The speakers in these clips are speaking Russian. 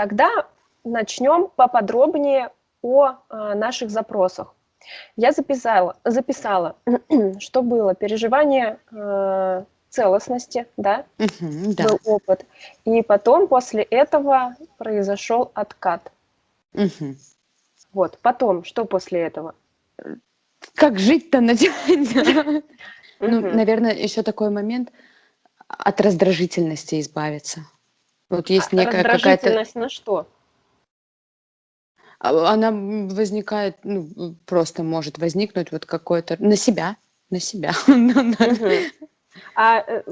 Тогда начнем поподробнее о э, наших запросах. Я записала, записала что было переживание э, целостности, да, Мгм, да. был опыт, и потом после этого произошел откат. Мгм. Вот, потом, что после этого? Как жить-то начать? Ну, наверное, еще такой момент от раздражительности избавиться. Вот А есть некая какая-то, раздражительность на что? а, она возникает, ну, просто может возникнуть вот какое-то на себя, на себя. А э,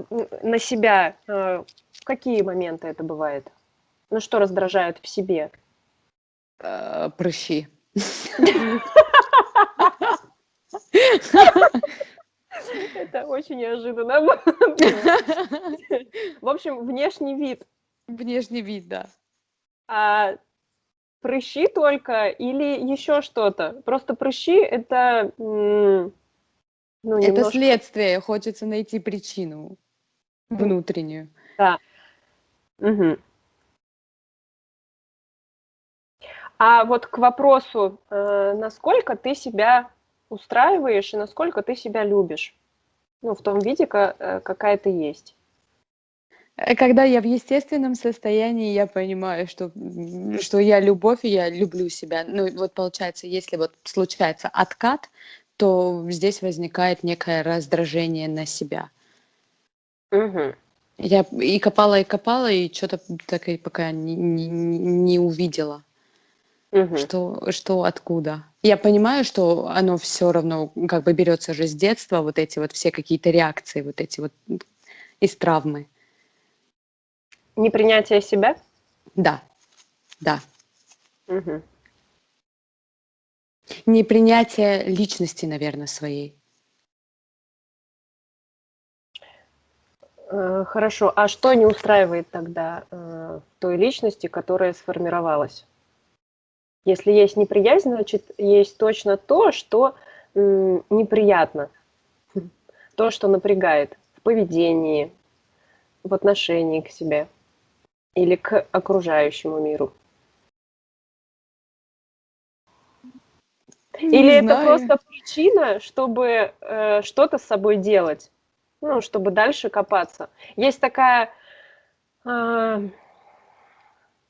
на себя э, в какие моменты это бывает? Ну, что раздражает в себе? Э, Прыщи. Это очень неожиданно. В общем, внешний вид. Внешний вид, да. А прыщи только или еще что-то? Просто прыщи- это, ну, Это немножко следствие, хочется найти причину внутреннюю. Да. Мгм. А вот к вопросу, э, насколько ты себя устраиваешь и насколько ты себя любишь? Ну, в том виде, э, какая ты есть. Э, Когда я в естественном состоянии, я понимаю, что, что я любовь, и я люблю себя. Ну, вот получается, если вот случается откат, то здесь возникает некое раздражение на себя. Мгм. Я и копала, и копала, и что-то так и пока не, не, не увидела, Мгм. что, что откуда. Я понимаю, что оно все равно как бы берется же с детства, вот эти вот все какие-то реакции, вот эти вот из травмы. Непринятие себя? Да, да. Мгм. Непринятие личности, наверное, своей. Э, хорошо. А что не устраивает тогда, э, в той личности, которая сформировалась? Если есть неприязнь, значит, есть точно то, что, неприятно. То, что напрягает в поведении, в отношении к себе или к окружающему миру. Или Не это знаю. просто причина, чтобы, э, что-то с собой делать, ну, чтобы дальше копаться. Есть такая, а,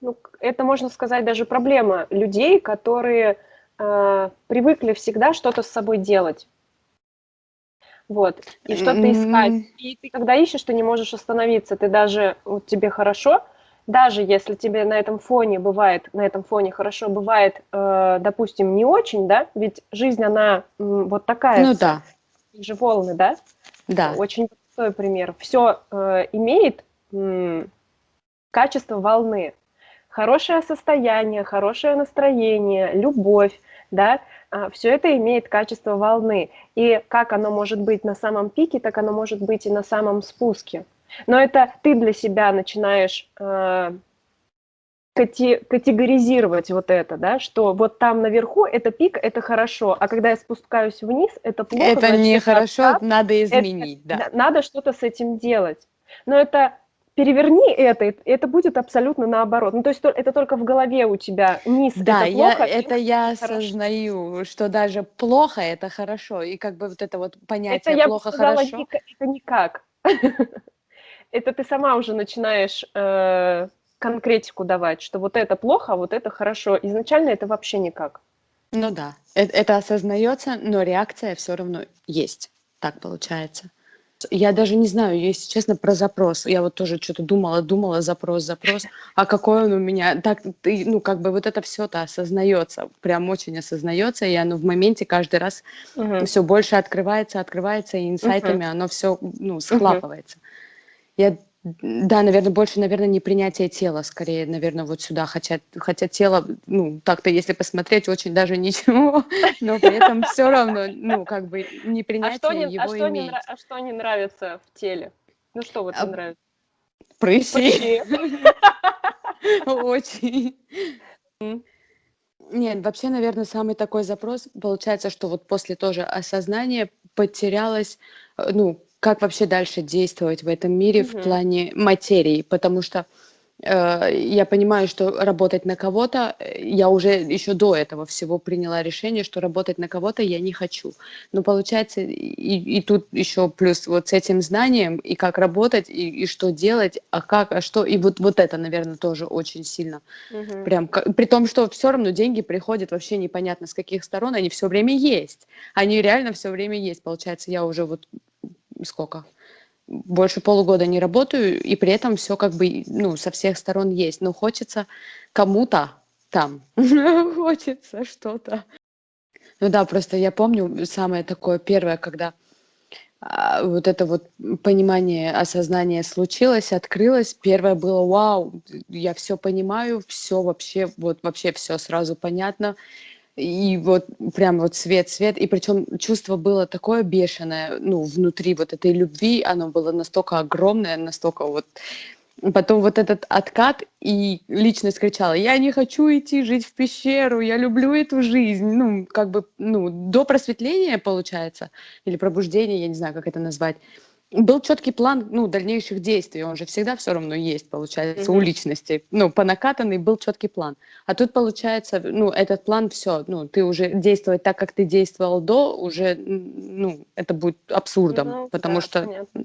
ну, это, можно сказать, даже проблема людей, которые, а, привыкли всегда что-то с собой делать. Вот. И что-то искать. М, И ты когда ищешь, ты не можешь остановиться. Ты даже вот тебе хорошо, даже если тебе на этом фоне бывает, на этом фоне хорошо бывает, э, допустим, не очень, да, ведь жизнь, она м, вот такая Ну да, же волны, да, да. очень простой пример. Все имеет м, качество волны. Хорошее состояние, хорошее настроение, любовь, да, все это имеет качество волны. И как оно может быть на самом пике, так оно может быть и на самом спуске. Но это ты для себя начинаешь э, кате- категоризировать вот это, да, что вот там наверху это пик, это хорошо, а когда я спускаюсь вниз, это плохо, Это значит, это нехорошо, откат, надо это изменить, да. на- надо что-то с этим делать. Но это переверни это, и это будет абсолютно наоборот. Ну, то есть то- это только в голове у тебя низ Да, это я, плохо, это верх я это хорошо. осознаю, что даже плохо это хорошо, и как бы вот это вот Это понятие я бы плохо сказала, хорошо. это никак. Это ты сама уже начинаешь э, конкретику давать, что вот это плохо, а вот это хорошо. Изначально это вообще никак. Ну да, э- это осознается, но реакция все равно есть. Так получается. Я даже не знаю, если честно, про запрос. Я вот тоже что-то думала, думала, запрос, запрос. А какой он у меня? Так, ты, ну, как бы вот это все-то осознается, прям очень осознается, и оно в моменте каждый раз Мгм. все больше открывается, открывается, и инсайтами оно все, ну, схлапывается. Я, да, наверное, больше, наверное, не принятие тела, скорее, наверное, вот сюда, хотя, хотя тело, ну, так-то, если посмотреть, очень даже ничего, но при этом все равно, ну, как бы А что не, а его что не, имеет. а что не нравится в теле? Ну что вот не А, нравится? Прыщи. Прыщи. Очень. Нет, вообще, наверное, самый такой запрос получается, что вот после тоже осознания потерялось, э, ну, как вообще дальше действовать в этом мире в Мгм. плане материи, потому что Э, я понимаю, что работать на кого-то, э, я уже еще до этого всего приняла решение, что работать на кого-то я не хочу. Но получается, и, и тут еще плюс вот с этим знанием, и как работать, и, и что делать, а как, а что, и вот, вот это, наверное, тоже очень сильно. Угу. Прям, при том, что все равно деньги приходят вообще непонятно с каких сторон, они все время есть. Они реально все время есть. Получается, я уже вот сколько? больше полугода не работаю, и при этом все как бы, ну, со всех сторон есть. Но хочется кому-то там, хочется что-то. Ну да, просто я помню самое такое первое, когда а, вот это вот понимание, осознание случилось, открылось. Первое было вау, я все понимаю, все вообще, вот вообще все сразу понятно и вот прям вот свет, свет, и причем чувство было такое бешеное, ну, внутри вот этой любви, оно было настолько огромное, настолько вот... Потом вот этот откат, и личность кричала, я не хочу идти жить в пещеру, я люблю эту жизнь, ну, как бы, ну, до просветления, получается, или пробуждения, я не знаю, как это назвать, был четкий план ну, дальнейших действий, он же всегда все равно есть, получается, mm-hmm. у личности. Ну, по накатанной был четкий план. А тут, получается, ну, этот план все, ну, ты уже действовать так, как ты действовал до, уже, ну, это будет абсурдом, mm-hmm, потому да, что... Понятно.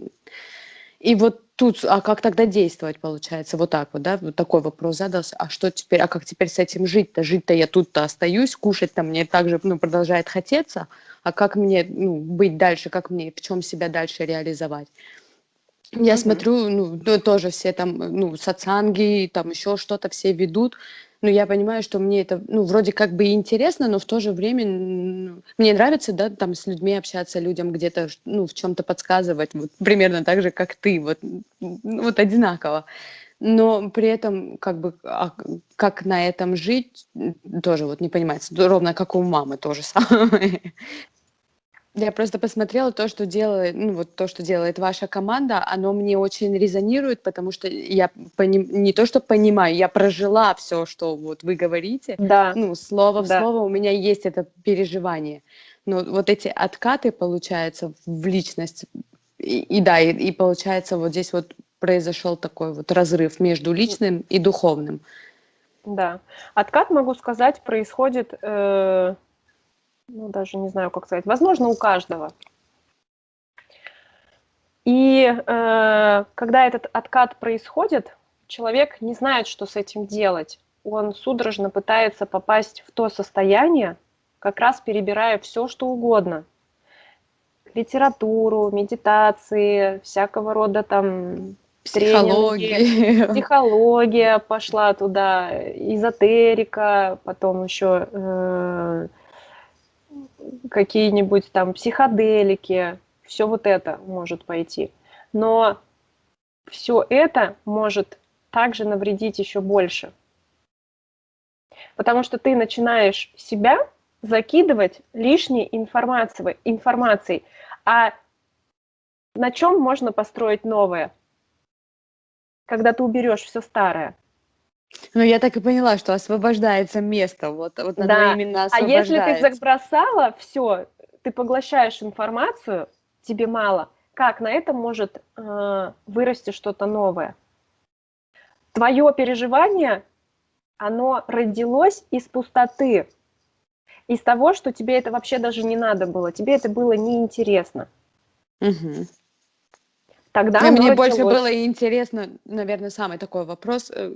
И вот тут, а как тогда действовать, получается? Вот так вот, да? Вот такой вопрос задался. А что теперь, а как теперь с этим жить-то? Жить-то я тут-то остаюсь, кушать-то мне также, ну, продолжает хотеться, а как мне ну, быть дальше, как мне, в чем себя дальше реализовать. Я mm-hmm. смотрю, ну, тоже все там, ну, сацанги, там еще что-то все ведут, но я понимаю, что мне это, ну, вроде как бы интересно, но в то же время ну, мне нравится, да, там с людьми общаться, людям где-то, ну, в чем-то подсказывать, вот примерно так же, как ты, вот, вот одинаково но при этом как бы а как на этом жить, тоже вот не понимается. Ровно как у мамы тоже самое. Я просто посмотрела то, что делает, ну вот то, что делает ваша команда, оно мне очень резонирует, потому что я пони- не то, что понимаю, я прожила все, что вот вы говорите. Да. Ну, слово в да. слово у меня есть это переживание. Но вот эти откаты, получается, в личность, и, и да, и, и получается вот здесь вот произошел такой вот разрыв между личным и духовным. Да. Откат, могу сказать, происходит... Э- ну, даже не знаю, как сказать, возможно, у каждого. И э, когда этот откат происходит, человек не знает, что с этим делать. Он судорожно пытается попасть в то состояние, как раз перебирая все, что угодно. Литературу, медитации, всякого рода там психология. тренинги, психология пошла туда, эзотерика, потом еще э, какие-нибудь там психоделики, все вот это может пойти. Но все это может также навредить еще больше. Потому что ты начинаешь себя закидывать лишней информацией, информацией. А на чем можно построить новое? Когда ты уберешь все старое. Ну, я так и поняла, что освобождается место, вот, вот да. именно А если ты забросала все, ты поглощаешь информацию, тебе мало, как на этом может э, вырасти что-то новое? Твое переживание, оно родилось из пустоты, из того, что тебе это вообще даже не надо было, тебе это было неинтересно. Угу. Тогда мне началось... больше было интересно, наверное, самый такой вопрос, э,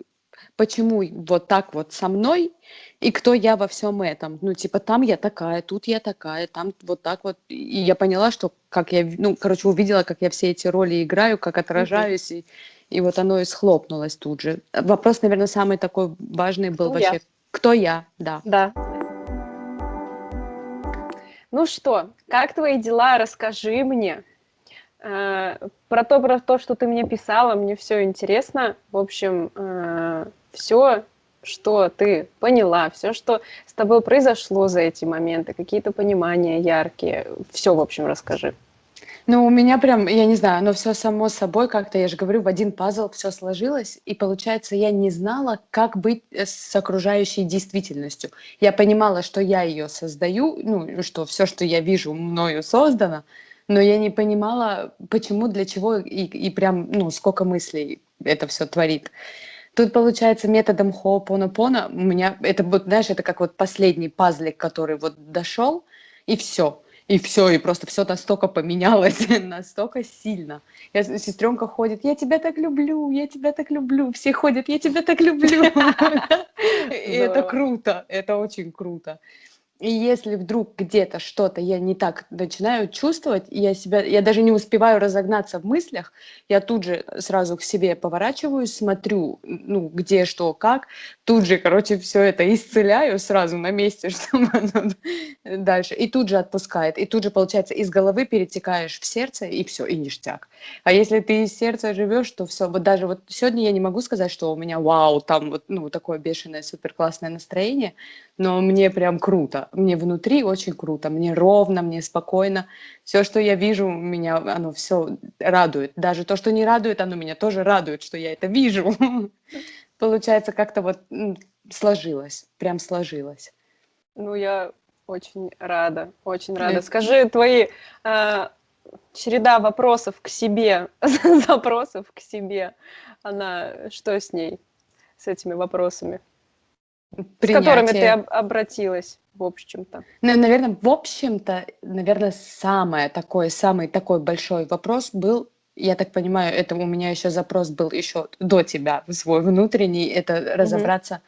почему вот так вот со мной и кто я во всем этом. Ну, типа, там я такая, тут я такая, там вот так вот. И я поняла, что как я, ну, короче, увидела, как я все эти роли играю, как отражаюсь, и, и вот оно и схлопнулось тут же. Вопрос, наверное, самый такой важный был кто вообще. Я? Кто я, да. Да. Ну что, как твои дела? Расскажи мне. Про то, про то, что ты мне писала, мне все интересно. В общем, э, все, что ты поняла, все, что с тобой произошло за эти моменты, какие-то понимания яркие, все, в общем, расскажи. Ну, у меня прям, я не знаю, оно все само собой как-то, я же говорю, в один пазл все сложилось, и получается, я не знала, как быть э, с окружающей действительностью. Я понимала, что я ее создаю, ну, что все, что я вижу, мною создано, но я не понимала, почему, для чего и, и прям, ну, сколько мыслей это все творит. Тут, получается, методом хоопонопона у меня, это вот, знаешь, это как вот последний пазлик, который вот дошел, и все. И все, и просто все настолько поменялось, настолько сильно. Я, сестренка ходит, я тебя так люблю, я тебя так люблю. Все ходят, я тебя так люблю. И это круто, это очень круто. И если вдруг где-то что-то я не так начинаю чувствовать, я себя, я даже не успеваю разогнаться в мыслях, я тут же сразу к себе поворачиваюсь, смотрю, ну, где, что, как, тут же, короче, все это исцеляю сразу на месте, чтобы оно дальше, и тут же отпускает, и тут же, получается, из головы перетекаешь в сердце, и все, и ништяк. А если ты из сердца живешь, то все, вот даже вот сегодня я не могу сказать, что у меня вау, там вот, ну, такое бешеное, супер классное настроение, но мне прям круто, мне внутри очень круто, мне ровно, мне спокойно. Все, что я вижу, меня оно все радует. Даже то, что не радует, оно меня тоже радует, что я это вижу. Получается, как-то вот сложилось, прям сложилось. Ну, я очень рада, очень рада. Скажи, твои э, череда вопросов к себе, запросов к себе, она, что с ней, с этими вопросами? Принятие. С которыми ты об обратилась, в общем-то. Ну, наверное, в общем-то, наверное, самое такое, самый такой большой вопрос был, я так понимаю, это у меня еще запрос был еще до тебя, свой внутренний, это разобраться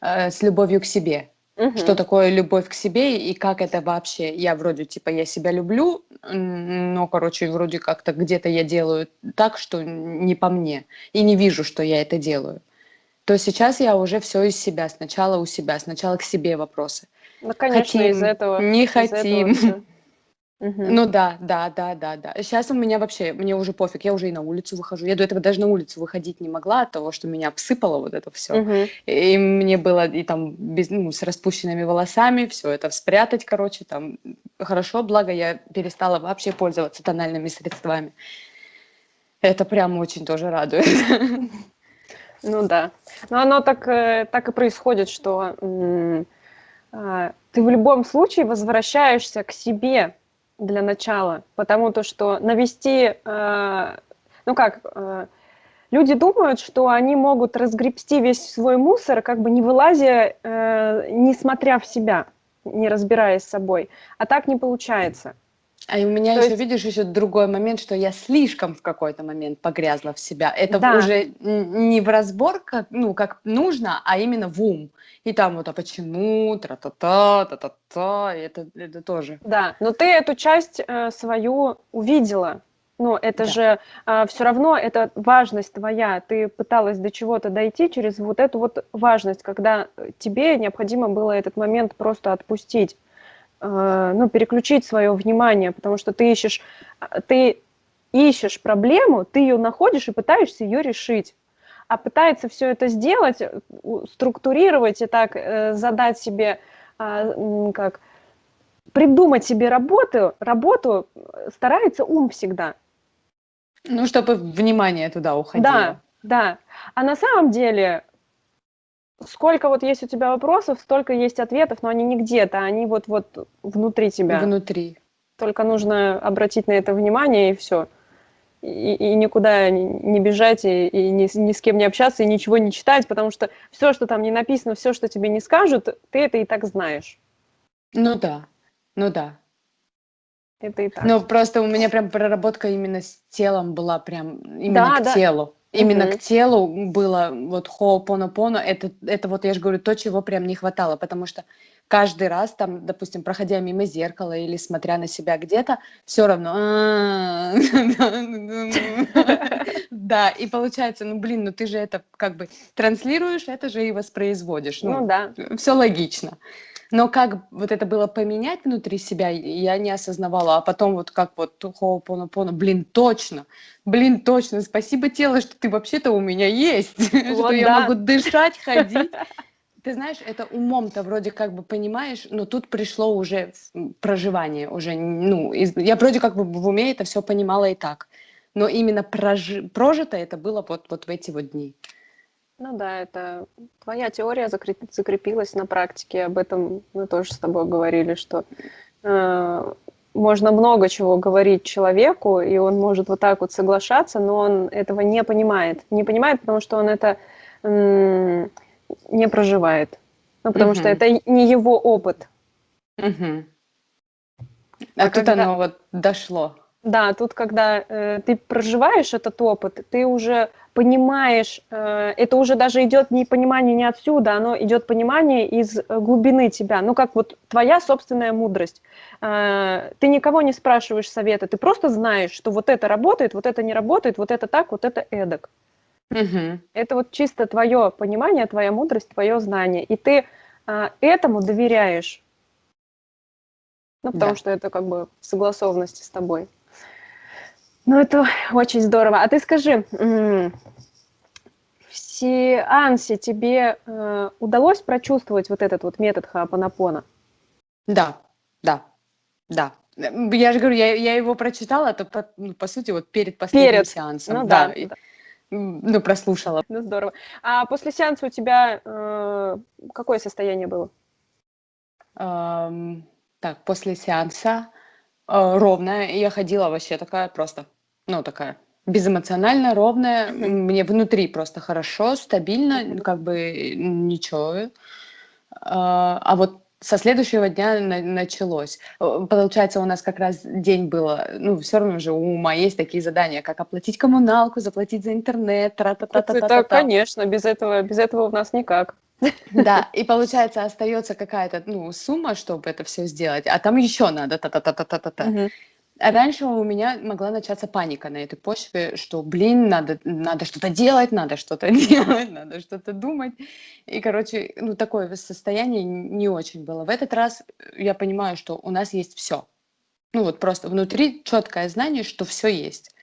э, с любовью к себе. Угу. Что такое любовь к себе и как это вообще? Я вроде типа я себя люблю, но, короче, вроде как-то где-то я делаю так, что не по мне. И не вижу, что я это делаю то сейчас я уже все из себя, сначала у себя, сначала к себе вопросы. Ну, конечно, хотим, из этого. Не из хотим. Этого Угу. Ну да, да, да, да, да. Сейчас у меня вообще, мне уже пофиг, я уже и на улицу выхожу. Я до этого даже на улицу выходить не могла от того, что меня обсыпало вот это все. Угу. И мне было и там без, ну, с распущенными волосами, все это спрятать, короче, там хорошо, благо я перестала вообще пользоваться тональными средствами. Это прям очень тоже радует. Ну да. Но оно так, э, так и происходит, что а, ты в любом случае возвращаешься к себе для начала, потому то, что навести, а, ну как, а, люди думают, что они могут разгребсти весь свой мусор, как бы не вылазя, э, не смотря в себя, не разбираясь с собой. А так не получается. А у меня То еще, есть... видишь, еще другой момент, что я слишком в какой-то момент погрязла в себя. Это да. уже не в разбор, как, ну, как нужно, а именно в ум. И там вот, а почему, тра-та-та, та-та-та, это, это тоже. Да, но ты эту часть э, свою увидела. Ну, это да. же э, все равно, это важность твоя. Ты пыталась до чего-то дойти через вот эту вот важность, когда тебе необходимо было этот момент просто отпустить. Э, ну, переключить свое внимание, потому что ты ищешь, э, ты ищешь проблему, ты ее находишь и пытаешься ее решить. А пытается все это сделать, э, структурировать и так задать себе, как, придумать себе работу, работу старается ум всегда. Ну, чтобы внимание туда уходило. Да, да. А на самом деле сколько вот есть у тебя вопросов, столько есть ответов, но они не где-то, они вот, вот внутри тебя. Внутри. Только нужно обратить на это внимание, и все. И, и никуда не бежать, и, и ни, ни с кем не общаться, и ничего не читать, потому что все, что там не написано, все, что тебе не скажут, ты это и так знаешь. Ну да, ну да. Это и так. Ну просто у меня прям проработка именно с телом была прям именно да, к да. телу. Именно mm-hmm. к телу было вот хоопонопоно, это, это вот я же говорю, то, чего прям не хватало, потому что каждый раз там, допустим, проходя мимо зеркала или смотря на себя где-то, все равно да, и получается, ну блин, ну ты же это как бы транслируешь, это же и воспроизводишь. Ну да. Все логично. Но как вот это было поменять внутри себя, я не осознавала. А потом вот как вот хоопонопоно, блин, точно, блин, точно, спасибо тело, что ты вообще-то у меня есть, что я могу дышать, ходить. Ты знаешь, это умом-то вроде как бы понимаешь, но тут пришло уже проживание, уже, ну, я вроде как бы в уме это все понимала и так. Но именно прожи, прожито это было вот, вот в эти вот дни. Ну да, это твоя теория закрепилась на практике. Об этом мы тоже с тобой говорили, что э, можно много чего говорить человеку, и он может вот так вот соглашаться, но он этого не понимает. Не понимает, потому что он это не проживает. Ну, потому угу. что это не его опыт. Угу. А, а тут когда... оно вот дошло. Да, тут, когда э, ты проживаешь этот опыт, ты уже понимаешь, э, это уже даже идет не понимание не отсюда, оно идет понимание из глубины тебя. Ну, как вот твоя собственная мудрость. Э, ты никого не спрашиваешь совета, ты просто знаешь, что вот это работает, вот это не работает, вот это так, вот это эдак. Угу. Это вот чисто твое понимание, твоя мудрость, твое знание. И ты э, этому доверяешь. Ну, потому да. что это как бы в согласованности с тобой. Ну, это очень здорово. А ты скажи, в сеансе тебе э, удалось прочувствовать вот этот вот метод Хаапанапона? Да, да, да. Я же говорю, я, я его прочитала, это по, ну, по сути вот перед последним перед. сеансом. Ну да, да. Ну, прослушала. Ну, здорово. А после сеанса у тебя э, какое состояние было? Эм, так, после сеанса э, ровное. Я ходила вообще такая просто ну, такая безэмоциональная, ровная. Мне внутри просто хорошо, стабильно, как бы ничего. А, а вот со следующего дня на началось. Получается, у нас как раз день было, ну, все равно же у ума есть такие задания, как оплатить коммуналку, заплатить за интернет, тра-та-та-та-та. Это, конечно, без этого, без этого у нас никак. Да, и получается, остается какая-то, ну, сумма, чтобы это все сделать, а там еще надо та-та-та-та-та-та. А раньше у меня могла начаться паника на этой почве, что, блин, надо, надо что-то делать, надо что-то делать, надо что-то думать. И, короче, ну, такое состояние не очень было. В этот раз я понимаю, что у нас есть все. Ну, вот просто внутри четкое знание, что все есть.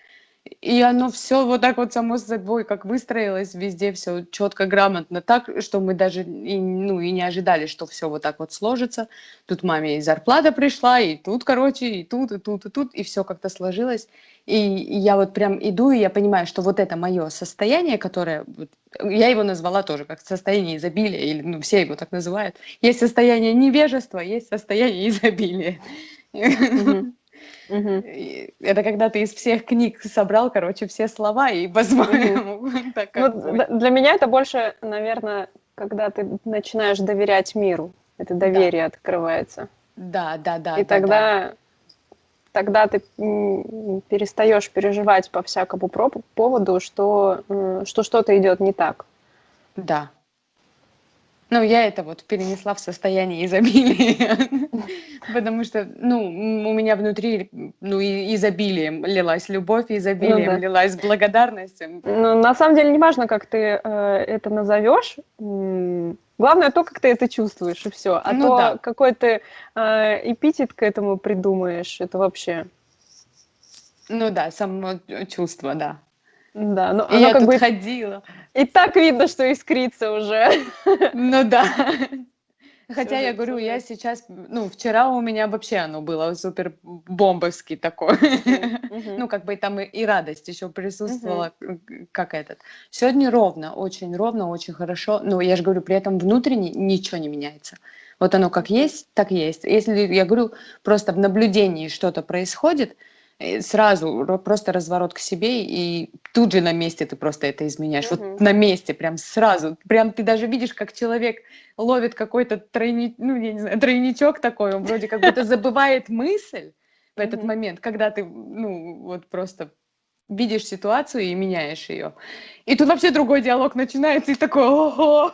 И оно все вот так вот само собой, как выстроилось, везде все четко, грамотно, так, что мы даже и, ну, и не ожидали, что все вот так вот сложится. Тут маме и зарплата пришла, и тут, короче, и тут, и тут, и тут, и все как-то сложилось. И, я вот прям иду, и я понимаю, что вот это мое состояние, которое, я его назвала тоже как состояние изобилия, или ну, все его так называют. Есть состояние невежества, есть состояние изобилия. Mm-hmm. Угу. Это когда ты из всех книг собрал, короче, все слова и по-своему. Угу. ну, для меня это больше, наверное, когда ты начинаешь доверять миру. Это доверие да. открывается. Да, да, да. И да, тогда, да. тогда ты перестаешь переживать по всякому поводу, что, что что-то идет не так. Да, ну, я это вот перенесла в состояние изобилия, потому что, ну, у меня внутри, ну, и изобилием лилась любовь, изобилием ну, да. лилась благодарность. Ну, на самом деле, не важно, как ты э, это назовешь, главное то, как ты это чувствуешь, и все. А ну, то, да. какой ты э, эпитет к этому придумаешь, это вообще... Ну да, само чувство, да. Да, но и оно я как тут бы ходила. И так видно, что искрится уже. Ну да. Хотя я говорю, я сейчас, ну, вчера у меня вообще оно было супер бомбовский такой. Ну, как бы там и радость еще присутствовала, как этот. Сегодня ровно, очень ровно, очень хорошо. Но я же говорю, при этом внутренне ничего не меняется. Вот оно как есть, так есть. Если, я говорю, просто в наблюдении что-то происходит, сразу просто разворот к себе, и тут же на месте ты просто это изменяешь. Угу. Вот на месте, прям сразу. Прям ты даже видишь, как человек ловит какой-то тройни... ну, я не знаю, тройничок такой, он вроде как будто забывает мысль в этот момент, когда ты, ну, вот просто видишь ситуацию и меняешь ее. И тут вообще другой диалог начинается, и такой, ого,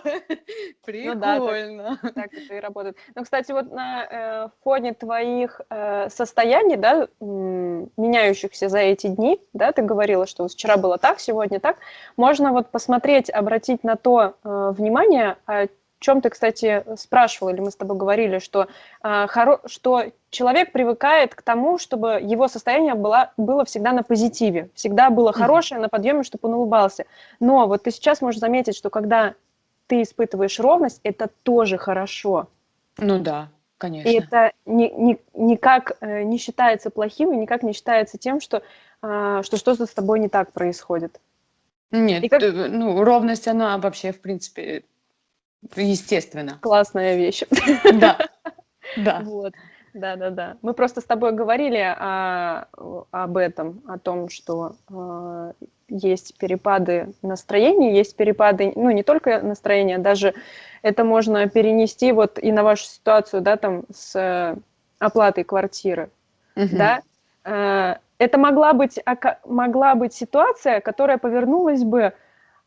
прикольно. Ну, да, так, так это и работает. Ну, кстати, вот на э, фоне твоих э, состояний, да, меняющихся за эти дни, да, ты говорила, что вчера было так, сегодня так, можно вот посмотреть, обратить на то э, внимание, а чем ты, кстати, спрашивал, или мы с тобой говорили, что, э, хоро... что человек привыкает к тому, чтобы его состояние было, было всегда на позитиве, всегда было хорошее, на подъеме, чтобы он улыбался. Но вот ты сейчас можешь заметить, что когда ты испытываешь ровность, это тоже хорошо. Ну да, конечно. И это ни, ни, никак э, не считается плохим и никак не считается тем, что, э, что что-то с тобой не так происходит. Нет, как... Э, ну, ровность, она вообще, в принципе, Естественно. Классная вещь. Да, да. Вот. Да, да, да. Мы просто с тобой говорили о, об этом, о том, что э, есть перепады настроения, есть перепады, ну, не только настроения, даже это можно перенести вот и на вашу ситуацию, да, там, с э, оплатой квартиры, угу. да. Э, это могла быть, могла быть ситуация, которая повернулась бы,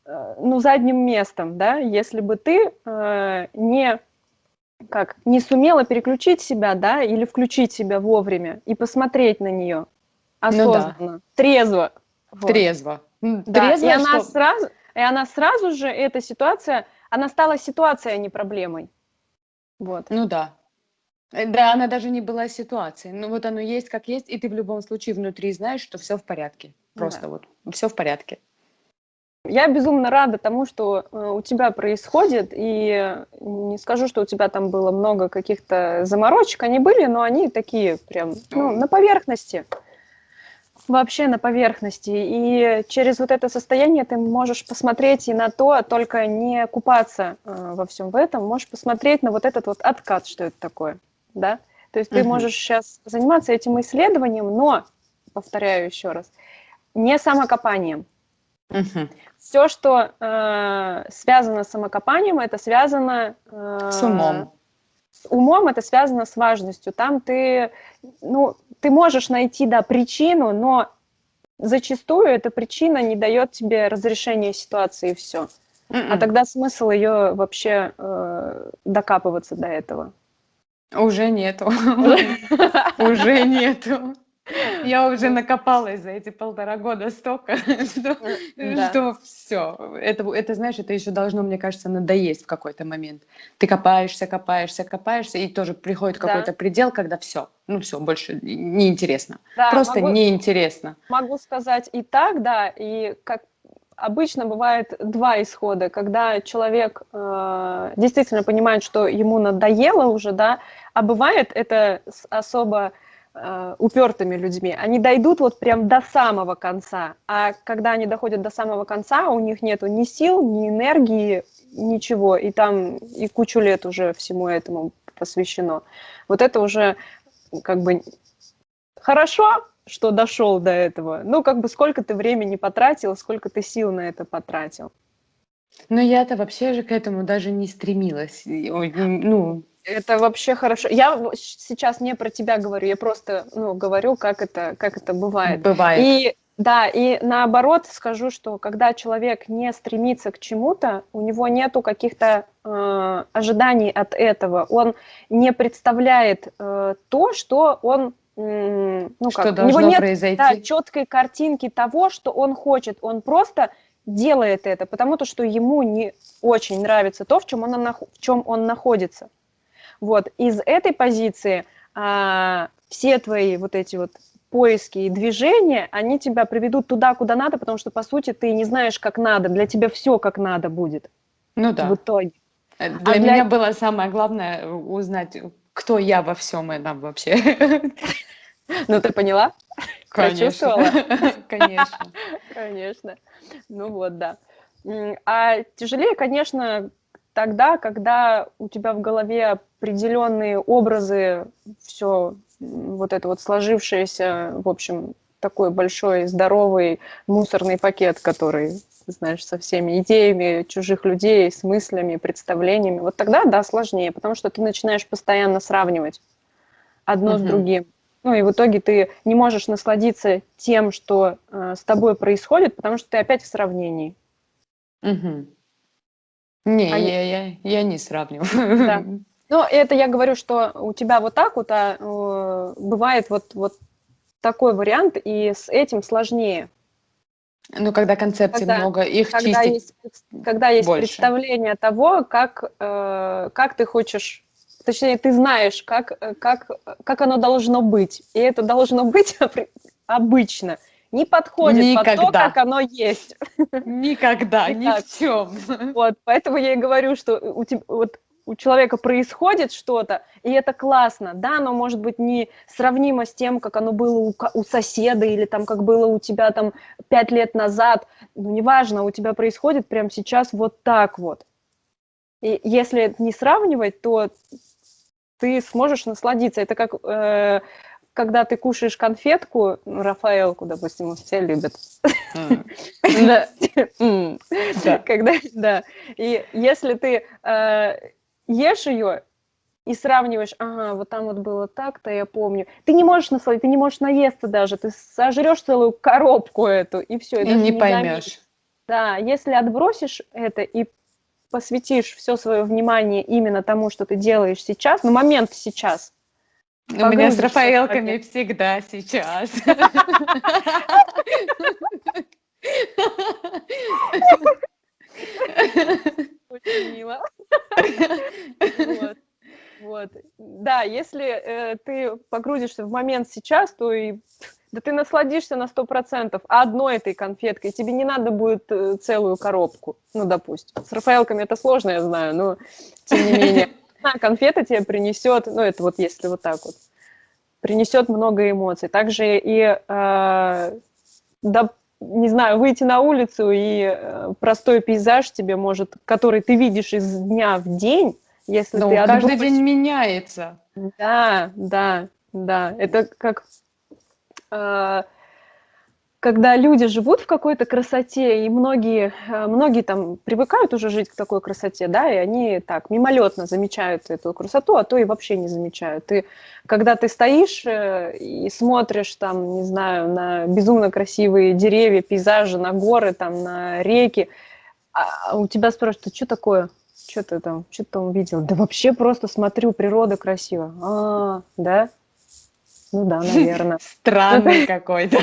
ну, задним местом, да, если бы ты не как не сумела переключить себя, да, или включить себя вовремя и посмотреть на нее осознанно, ну, да. трезво. Вот. Трезво. Да, трезво, и она что... сразу, и она сразу же эта ситуация, она стала ситуацией, а не проблемой. Вот. Ну да. Э, да, она даже не была ситуацией. Ну вот оно есть как есть, и ты в любом случае внутри знаешь, что все в порядке. Просто да. вот все в порядке. Я безумно рада тому, что э, у тебя происходит, и не скажу, что у тебя там было много каких-то заморочек, они были, но они такие прям, ну, на поверхности, вообще на поверхности, и через вот это состояние ты можешь посмотреть и на то, только не купаться э, во всем в этом, можешь посмотреть на вот этот вот откат, что это такое, да, то есть ты можешь сейчас заниматься этим исследованием, но, повторяю еще раз, не самокопанием, Угу. Все, что э, связано с самокопанием, это связано... Э, с умом. С умом это связано с важностью. Там ты, ну, ты можешь найти, да, причину, но зачастую эта причина не дает тебе разрешения ситуации и все. Mm-mm. А м-м. тогда смысл ее вообще э, докапываться до этого? Уже нету. Уже нету. Я уже накопалась за эти полтора года столько, что, да. что все. Это, это, знаешь, это еще должно, мне кажется, надоесть в какой-то момент. Ты копаешься, копаешься, копаешься, и тоже приходит да. какой-то предел, когда все, ну все, больше неинтересно. Да, Просто могу, неинтересно. Могу сказать и так, да, и как обычно бывает два исхода, когда человек э, действительно понимает, что ему надоело уже, да, а бывает это особо э, упертыми людьми, они дойдут вот прям до самого конца, а когда они доходят до самого конца, у них нету ни сил, ни энергии, ничего, и там и кучу лет уже всему этому посвящено. Вот это уже как бы хорошо, что дошел до этого. Ну, как бы сколько ты времени потратил, сколько ты сил на это потратил. Но я-то вообще же к этому даже не стремилась. Ну, это вообще хорошо. Я сейчас не про тебя говорю, я просто ну, говорю, как это, как это бывает. Бывает. И да, и наоборот скажу, что когда человек не стремится к чему-то, у него нету каких-то э, ожиданий от этого, он не представляет э, то, что он ну что как, у него нет произойти? Да, четкой картинки того, что он хочет, он просто делает это, потому что ему не очень нравится то, в чем он, в чем он находится. Вот, из этой позиции а, все твои вот эти вот поиски и движения, они тебя приведут туда, куда надо, потому что, по сути, ты не знаешь, как надо, для тебя все как надо будет. Ну да. В итоге. Э, а для а меня для... было самое главное узнать, кто я во всем этом вообще. Ну, ты поняла? Конечно. Конечно. Конечно. Ну вот, да. А тяжелее, конечно, тогда, когда у тебя в голове определенные образы, все вот это вот сложившееся, в общем, такой большой, здоровый мусорный пакет, который, знаешь, со всеми идеями чужих людей, с мыслями, представлениями, вот тогда, да, сложнее, потому что ты начинаешь постоянно сравнивать одно угу. с другим. Ну и в итоге ты не можешь насладиться тем, что э, с тобой происходит, потому что ты опять в сравнении. Угу. Не, а я, я, я не сравниваю. Да. Ну, это я говорю, что у тебя вот так вот а, э, бывает вот, вот такой вариант, и с этим сложнее. Ну, когда концепций когда, много, их когда чистить есть, Когда есть больше. представление того, как, э, как ты хочешь, точнее, ты знаешь, как, как, как оно должно быть. И это должно быть обычно – не подходит Никогда. под то, как оно есть. Никогда, ни в чем. Вот, поэтому я и говорю, что у, тебя, вот, у человека происходит что-то, и это классно. Да, оно может быть не сравнимо с тем, как оно было у, у соседа или там как было у тебя там пять лет назад. Ну, неважно, у тебя происходит прямо сейчас вот так вот. И если не сравнивать, то ты сможешь насладиться. Это как э, когда ты кушаешь конфетку, ну, Рафаэлку, допустим, все любят. Да. Когда, да. И если ты э, ешь ее и сравниваешь, ага, вот там вот было так-то, я помню. Ты не можешь насладить, ты не можешь наесться даже, ты сожрешь целую коробку эту, и все. И не поймешь. Да, если отбросишь это и посвятишь все свое внимание именно тому, что ты делаешь сейчас, ну, момент сейчас. У меня с Рафаэлками всегда сейчас. Очень мило. Вот. Вот. Да, если э, ты погрузишься в момент сейчас, то и да ты насладишься на сто процентов одной этой конфеткой, тебе не надо будет э, целую коробку, ну, допустим. С Рафаэлками это сложно, я знаю, но тем не менее. Конфета тебе принесет, ну, это вот если вот так вот, принесет много эмоций. Также и, э, да, не знаю, выйти на улицу и э, простой пейзаж тебе может, который ты видишь из дня в день, если Но ты каждый день меняется. Да, да, да. Это как когда люди живут в какой-то красоте, и многие, э, многие там привыкают уже жить к такой красоте, да, и они так мимолетно замечают эту красоту, а то и вообще не замечают. И когда ты стоишь э, и смотришь там, не знаю, на безумно красивые деревья, пейзажи, на горы, там, на реки, а у тебя спрашивают, а что такое? Что ты там, что ты там увидел? Да вообще просто смотрю, природа красива. А, да? Ну да, наверное. Странный какой-то.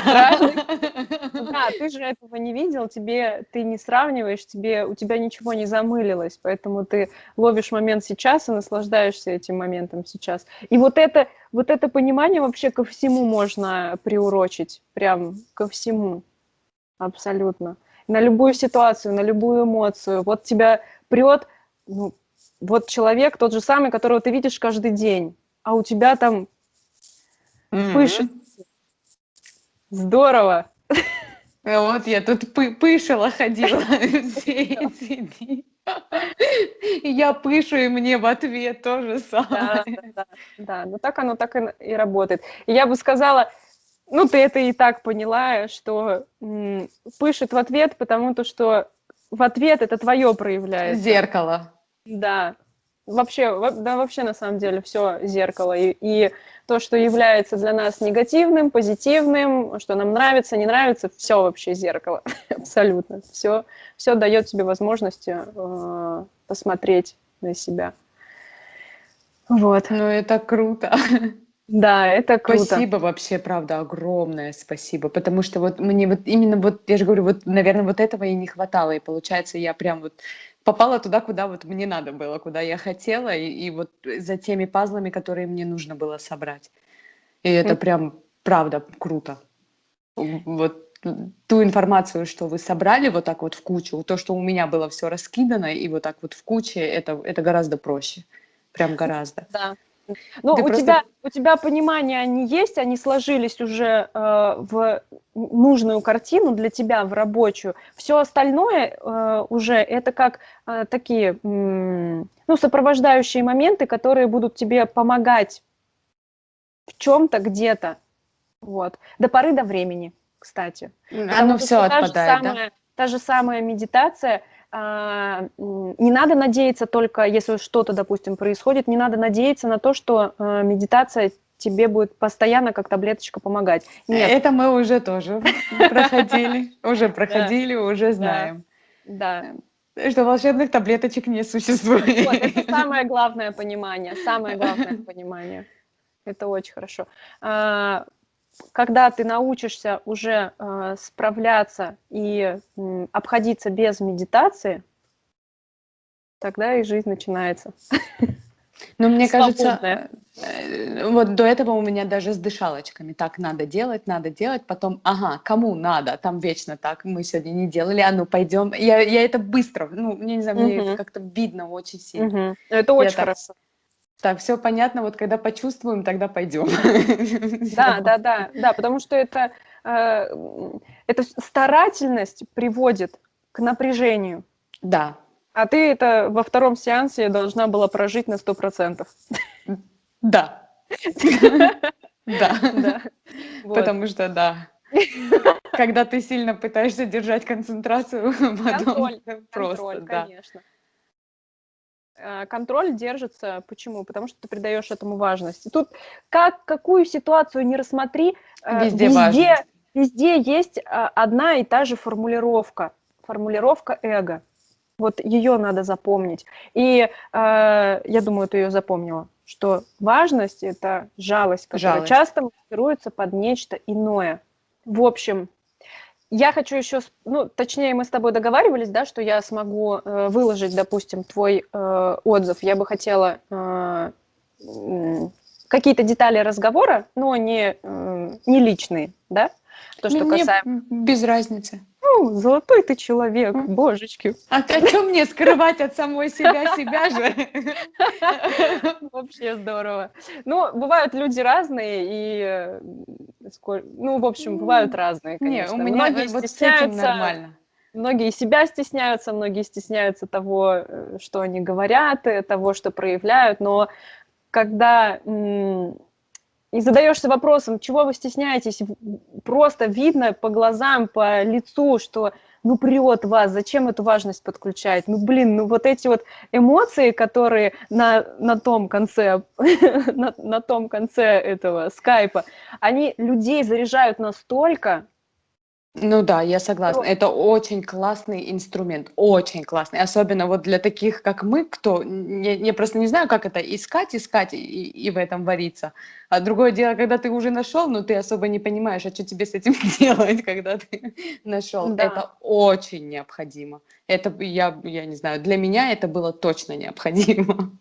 Да, ты же этого не видел, тебе ты не сравниваешь, тебе у тебя ничего не замылилось, поэтому ты ловишь момент сейчас и наслаждаешься этим моментом сейчас. И вот это, вот это понимание вообще ко всему можно приурочить, прям ко всему, абсолютно. На любую ситуацию, на любую эмоцию. Вот тебя прет, ну, вот человек тот же самый, которого ты видишь каждый день, а у тебя там Mm-hmm. Пышет. Здорово. Вот я тут пы пышила ходила все эти дни. И я пышу, и мне в ответ тоже самое. Да, да, да, ну так оно так и, работает. И я бы сказала, ну ты это и так поняла, что м, пышет в ответ, потому то, что в ответ это твое проявляется. Зеркало. Да, вообще, да, вообще на самом деле все зеркало. И, и то, что является для нас негативным, позитивным, что нам нравится, не нравится, все вообще зеркало. Абсолютно. Все, все дает тебе возможность э, посмотреть на себя. Вот. Ну, это круто. Да, это круто. Спасибо вообще, правда, огромное спасибо, потому что вот мне вот именно вот, я же говорю, вот, наверное, вот этого и не хватало, и получается, я прям вот попала туда, куда вот мне надо было, куда я хотела, и, и вот за теми пазлами, которые мне нужно было собрать. И это прям, правда, круто. Вот ту информацию, что вы собрали вот так вот в кучу, то, что у меня было все раскидано, и вот так вот в куче, это, это гораздо проще. Прям гораздо. Да. Ну, у, просто... тебя, у тебя понимание они есть, они сложились уже э, в нужную картину для тебя, в рабочую. Все остальное э, уже это как э, такие, ну, сопровождающие моменты, которые будут тебе помогать в чем-то, где-то. Вот. До поры до времени, кстати. Оно все отпадает, самая, да? Та же самая медитация – а, не надо надеяться только, если что-то, допустим, происходит, не надо надеяться на то, что а, медитация тебе будет постоянно как таблеточка помогать. Нет. Это мы уже тоже проходили, уже проходили, уже знаем. Да. Что волшебных таблеточек не существует. это самое главное понимание, самое главное понимание. Это очень хорошо. А, когда ты научишься уже э, справляться и обходиться без медитации, тогда и жизнь начинается. Но мне кажется, э, вот до этого у меня даже с дышалочками так надо делать, надо делать, потом, ага, кому надо, там вечно так, мы сегодня не делали, а ну пойдем. Я, я это быстро, ну, мне не знаю, мне это как-то видно очень сильно. Это очень хорошо. Так, все понятно, вот когда почувствуем, тогда пойдем. Да, да, да, да, потому что это, э, это старательность приводит к напряжению. Да. А ты это во втором сеансе должна была прожить на сто процентов. Да. Да. Потому что, да, когда ты сильно пытаешься держать концентрацию, потом просто, да. конечно. Э, Контроль держится. Почему? Потому что ты придаешь этому важность. И тут как какую ситуацию не рассмотри, э, Везде везде, везде есть а, одна и та же формулировка. Формулировка эго. Вот ее надо запомнить. И э, я думаю, ты ее запомнила, что важность – это жалость, которая Жалость. часто маскируется под нечто иное. В общем, я хочу еще, ну, точнее, мы с тобой договаривались, да, что я смогу э, выложить, допустим, твой э, отзыв. Я бы хотела э, какие-то детали разговора, но не, э, не личные, да? То, что Мне касаемо... без разницы. Ну, золотой ты человек, божечки. А о чем мне скрывать от самой себя себя же? Вообще здорово. Ну, бывают люди разные, и, э, ну, в общем, бывают разные, Не, конечно. у меня Многие вот с этим нормально. многие себя стесняются, многие стесняются того, э, что они говорят, э, того, что проявляют, но когда и задаешься вопросом, чего вы стесняетесь, просто видно по глазам, по лицу, что ну прет вас, зачем эту важность подключать? Ну блин, ну вот эти вот эмоции, которые на, на том конце, на, на том конце этого скайпа, они людей заряжают настолько, Ну да, я согласна. Ну. Это очень классный инструмент, очень классный. Особенно вот для таких, как мы, кто... Я, я просто не знаю, как это искать, искать и, и в этом вариться. А другое дело, когда ты уже нашел, но ты особо не понимаешь, а что тебе с этим делать, когда ты нашел. Да. Это очень необходимо. Это, я, я не знаю, для меня это было точно необходимо.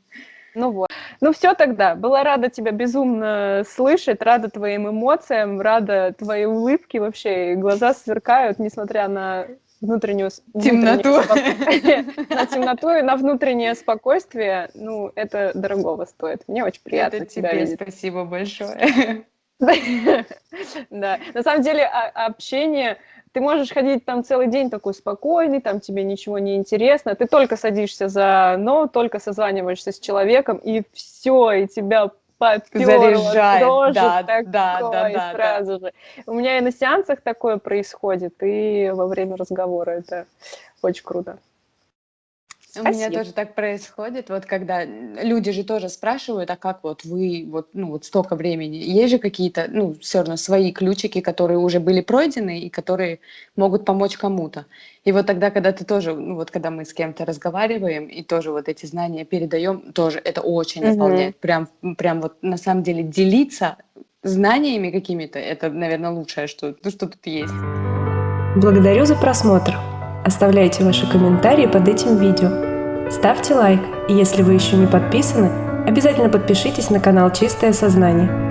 Ну вот. Ну все тогда. Была рада тебя безумно слышать, рада твоим эмоциям, рада твоей улыбке вообще. И глаза сверкают, несмотря на внутреннюю Темноту. На темноту и на внутреннее спокойствие. Ну, это дорогого стоит. Мне очень приятно Это тебя тебе видеть. спасибо большое. Да, на самом деле а- общение, ты можешь ходить там целый день такой спокойный, там тебе ничего не интересно, ты только садишься за но, только созваниваешься с человеком, и все, и тебя Заряжает, дрожит да, такое, да, да, да, да. сразу же. У меня и на сеансах такое происходит, и во время разговора это очень круто. У меня тоже так происходит, вот когда люди же тоже спрашивают, а как вот вы, вот, ну, вот столько времени, есть же какие-то, ну, все равно свои ключики, которые уже были пройдены и которые могут помочь кому-то. И вот тогда, когда ты тоже, ну, вот когда мы с кем-то разговариваем и тоже вот эти знания передаем, тоже это очень Мгм. наполняет. Прям, прям вот на самом деле делиться знаниями какими-то, это, наверное, лучшее, что, ну, что тут есть. Благодарю за просмотр. Оставляйте ваши комментарии под этим видео. Ставьте лайк, и если вы еще не подписаны, обязательно подпишитесь на канал Чистое Сознание.